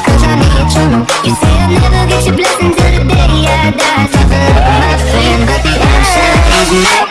cause I need you You say I'll never get your blessing till the day I die. My the answer